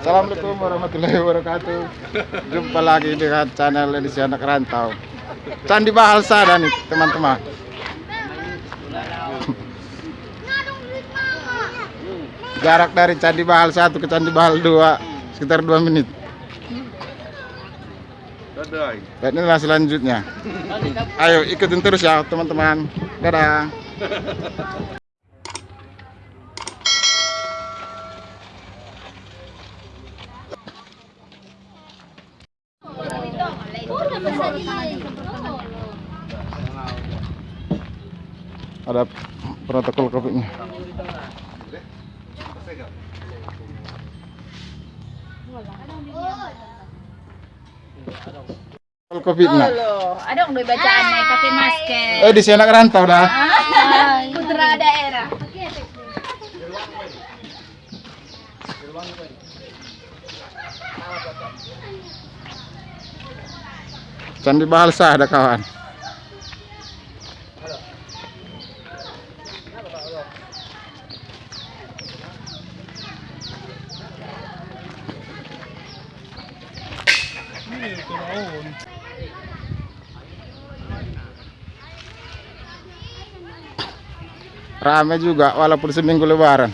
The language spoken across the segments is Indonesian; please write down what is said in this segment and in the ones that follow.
Assalamualaikum warahmatullahi wabarakatuh. Jumpa lagi dengan channel edisi anak rantau. Candi Bahal Sada nih teman-teman. Jarak dari Candi Bahal 1 ke Candi Bahal 2 sekitar 2 menit. Dadah. Dan inilah selanjutnya. Ayo ikutin terus ya teman-teman. Dadah. Ada protokol COVID-nya. Protokol COVID-nya. Loh, ada yang udah bacaan nih pakai masker. Eh di sini anak rantau dah. Putra daerah. Candi Bahalsa ada kawan. Rame juga walaupun seminggu lebaran.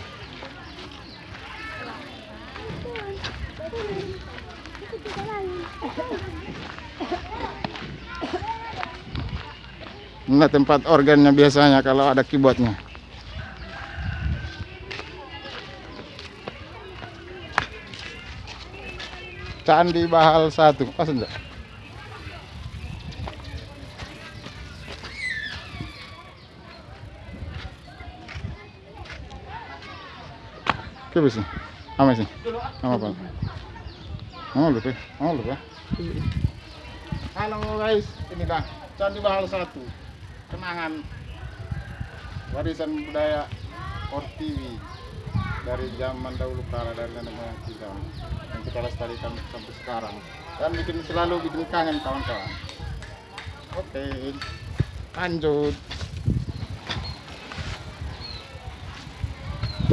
Ini tempat organnya biasanya kalau ada keyboardnya. Candi Bahal satu, pas enggak? Sih, ama sih, ama apa? Ama lupa, ama lupa. Halo guys, ini dah. Candi Bahal satu, kenangan warisan budaya Ortiwi dari zaman dahulu kala dari nenek moyang kita yang kita lestarikan sampai sekarang dan bikin selalu bikin kangen kawan-kawan. Oke, lanjut.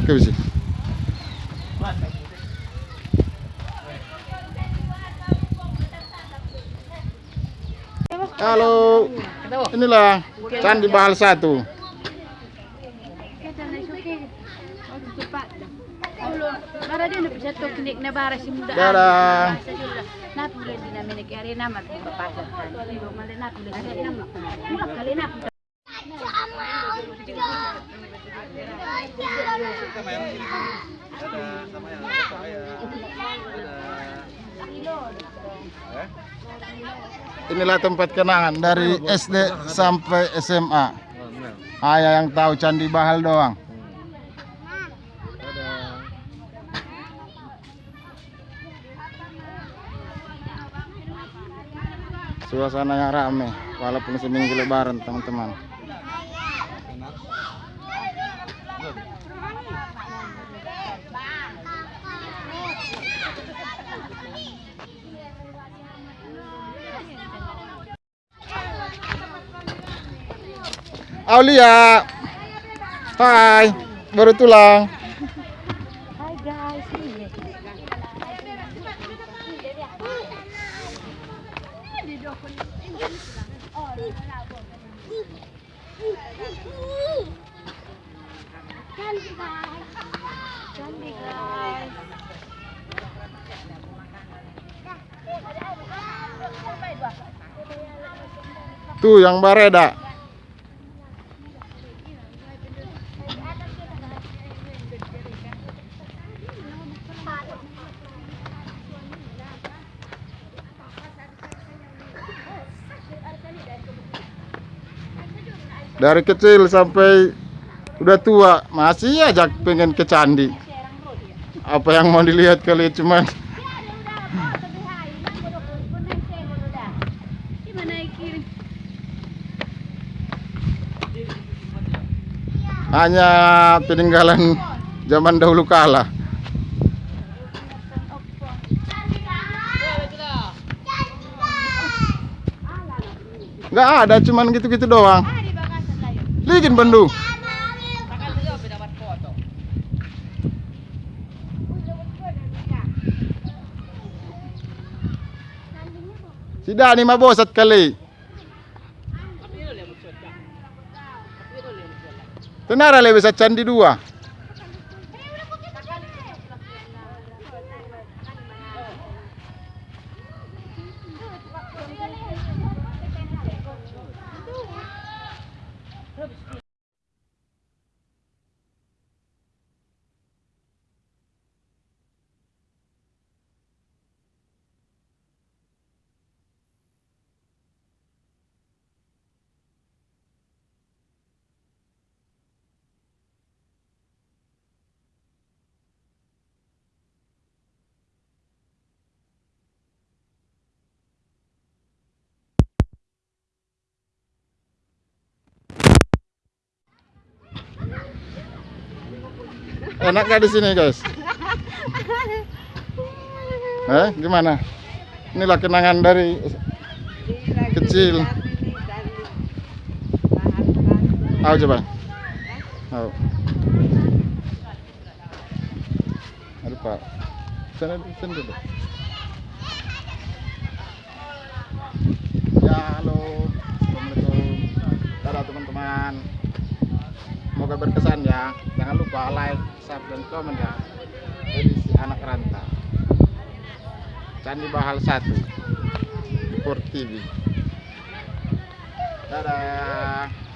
Oke sih. Halo, inilah Candi Bahal satu. Para din na bisa teknik na bara si muda. Dadah. Na pula din namin nag-ari na magpapasok. Mali na pula din na Kali na pula. Dadah sama yang saya. Inilah tempat kenangan dari SD sampai SMA. Hanya yang tahu Candi Bahal doang. Dadah. Suasananya rame walaupun seminggu lebaran teman-teman. Aulia. Hai, baru tulang. Hi guys. Tuh yang bareda. Dari kecil sampai udah tua masih aja pengen ke candi. Apa yang mau dilihat kali cuman hanya peninggalan zaman dahulu kala. Nggak ada, cuman gitu-gitu doang. Ligin Bandung. Tidak nih mabos at kali. Tenara lebih at candi dua. Enak gak di sini guys? Eh, gimana? Inilah kenangan dari kecil. Ayo coba. Ayo. Aduh Pak. Sana sana dulu. Ya halo. Assalamualaikum. Dadah teman-teman. Semoga berkesan ya. Jangan lupa like, subscribe, dan komen ya. Edisi anak rantau. Candi Bahal 1 Sport TV. Dadah.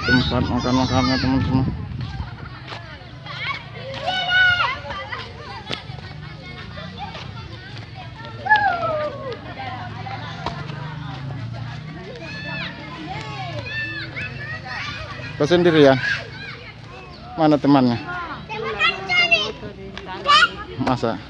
Tempat makan-makannya teman-teman. Kau sendirian? Mana temannya? Masa?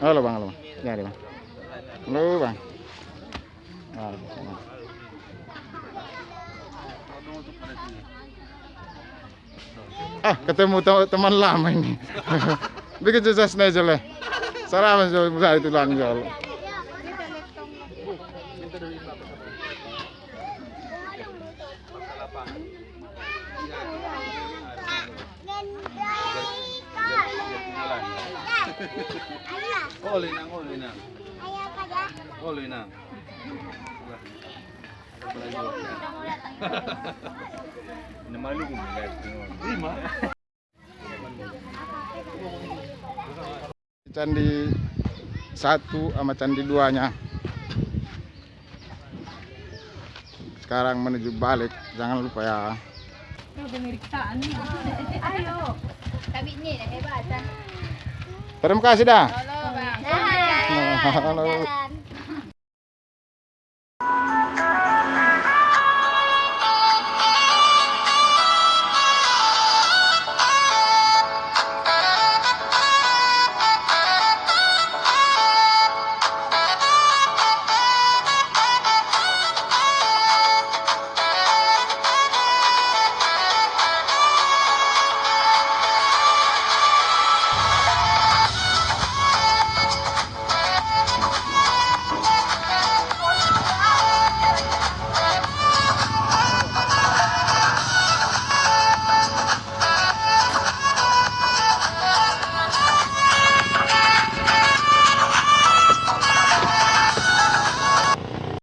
Halo bang, halo bang. Ya, bang. Halo bang. Ah. Ah, ketemu te- teman lama ini. Bikin susah aja lah. Salaman sa itu lang jol. Oli nang, oli nang. Oli nang. Ini malu kung guys. Lima. Candi satu sama candi duanya. Sekarang menuju balik, jangan lupa ya. Ayo. Kami ni dah hebat kan. Terima kasih dah. Halo bang. Halo.